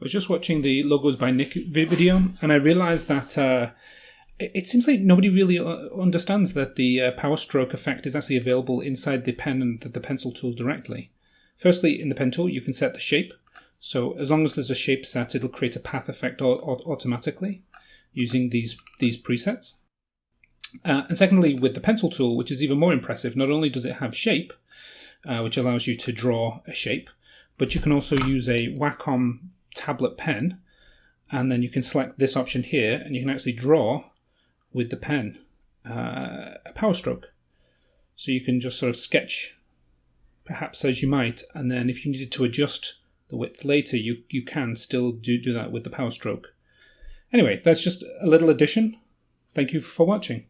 I was just watching the logos by Nick vi- video, and I realized that uh, it seems like nobody really uh, understands that the uh, power stroke effect is actually available inside the pen and the, pencil tool directly. Firstly, in the pen tool, you can set the shape. So as long as there's a shape set, it'll create a path effect au- au- automatically using these these presets. Uh, and secondly, with the pencil tool, which is even more impressive, not only does it have shape, uh, which allows you to draw a shape, but you can also use a Wacom tablet pen, and then you can select this option here, and you can actually draw with the pen uh, a power stroke. So you can just sort of sketch, perhaps as you might, and then if you needed to adjust the width later, you, you can still do, do that with the power stroke. Anyway, that's just a little addition. Thank you for watching.